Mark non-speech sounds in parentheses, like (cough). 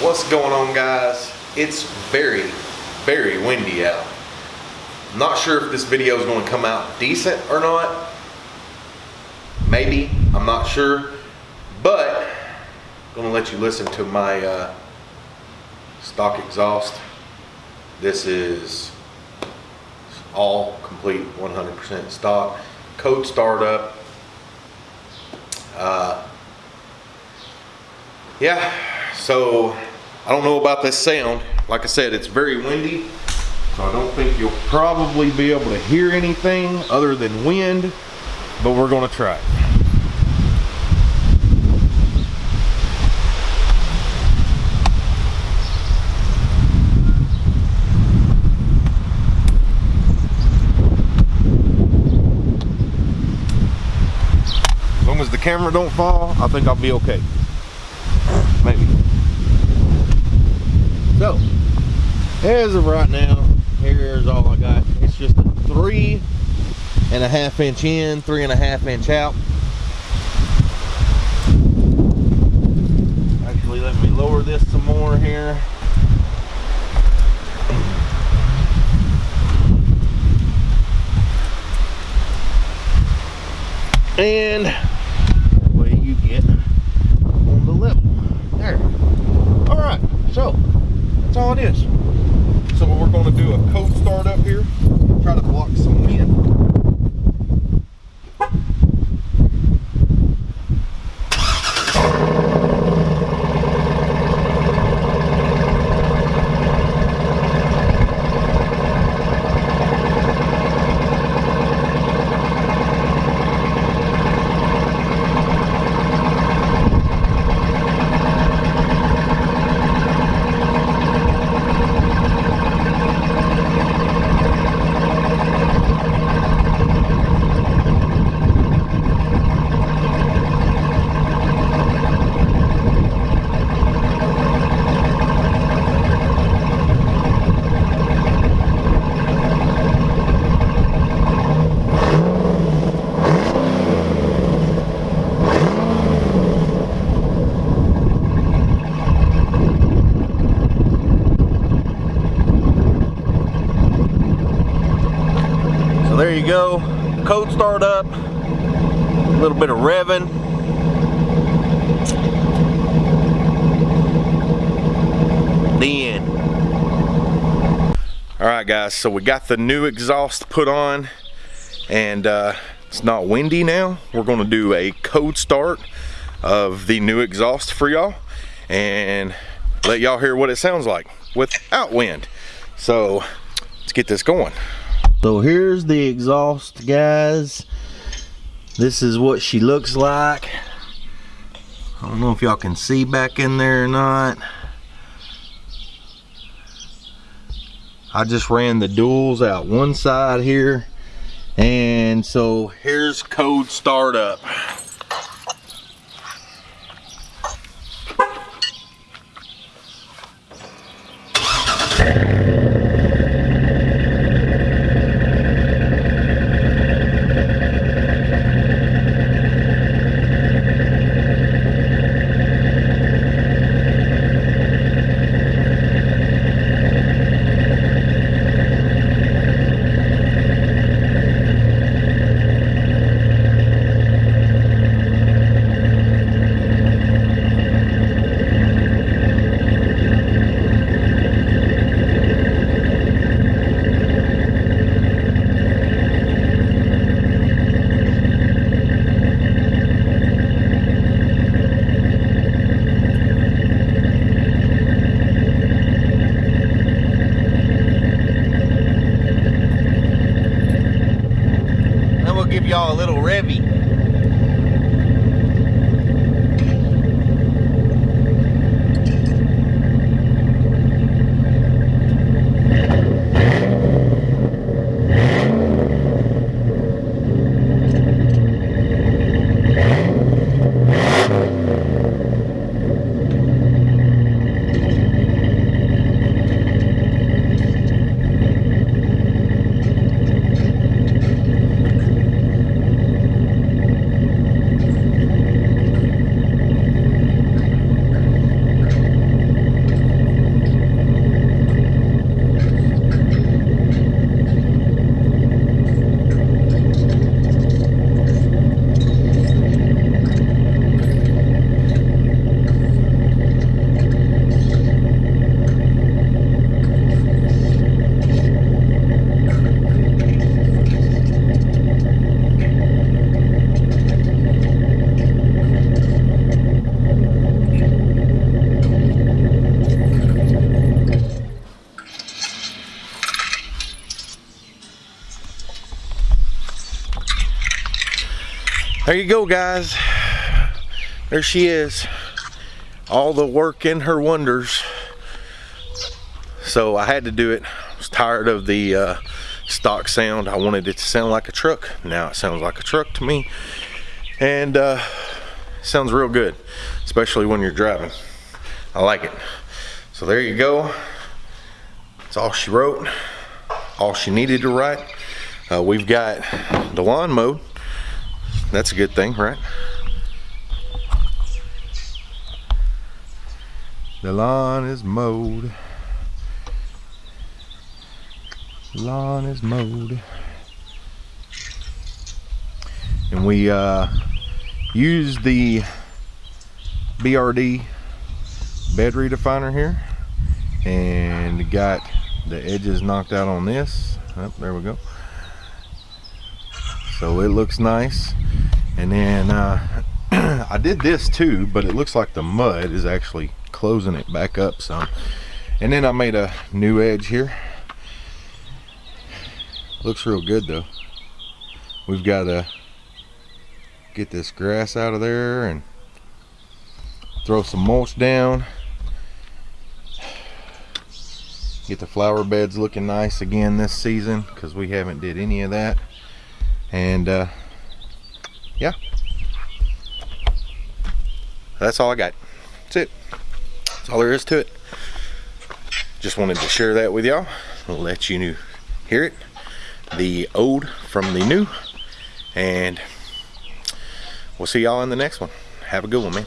What's going on guys? It's very, very windy out. Not sure if this video is going to come out decent or not. Maybe, I'm not sure. But, I'm going to let you listen to my uh, stock exhaust. This is all complete 100% stock. Code startup. Uh, yeah, so I don't know about this sound. Like I said, it's very windy, so I don't think you'll probably be able to hear anything other than wind, but we're gonna try it. As long as the camera don't fall, I think I'll be okay. Maybe. So, as of right now, here's all I got. It's just a three and a half inch in, three and a half inch out. Actually, let me lower this some more here. And that way you get on the level. There. All right, so that's all it is. So we're going to do a cold start up here, try to block some wind. So there you go. Code start up. A little bit of revving. The end. All right, guys. So we got the new exhaust put on, and uh, it's not windy now. We're going to do a code start of the new exhaust for y'all, and let y'all hear what it sounds like without wind. So let's get this going so here's the exhaust guys. This is what she looks like. I don't know if y'all can see back in there or not. I just ran the duals out one side here. And so here's code startup. Thank There you go, guys. There she is. All the work in her wonders. So I had to do it. I was tired of the uh, stock sound. I wanted it to sound like a truck. Now it sounds like a truck to me. And uh, sounds real good, especially when you're driving. I like it. So there you go. That's all she wrote, all she needed to write. Uh, we've got the lawn mowed. That's a good thing, right? The lawn is mowed. Lawn is mowed. And we uh, used the BRD bed redefiner here and got the edges knocked out on this. Oh, there we go. So it looks nice. And then uh, (clears throat) I did this too, but it looks like the mud is actually closing it back up some. And then I made a new edge here. Looks real good though. We've got to get this grass out of there and throw some mulch down. Get the flower beds looking nice again this season because we haven't did any of that. And uh, yeah, that's all I got. That's it. That's all there is to it. Just wanted to share that with y'all. Let you hear it. The old from the new. And we'll see y'all in the next one. Have a good one, man.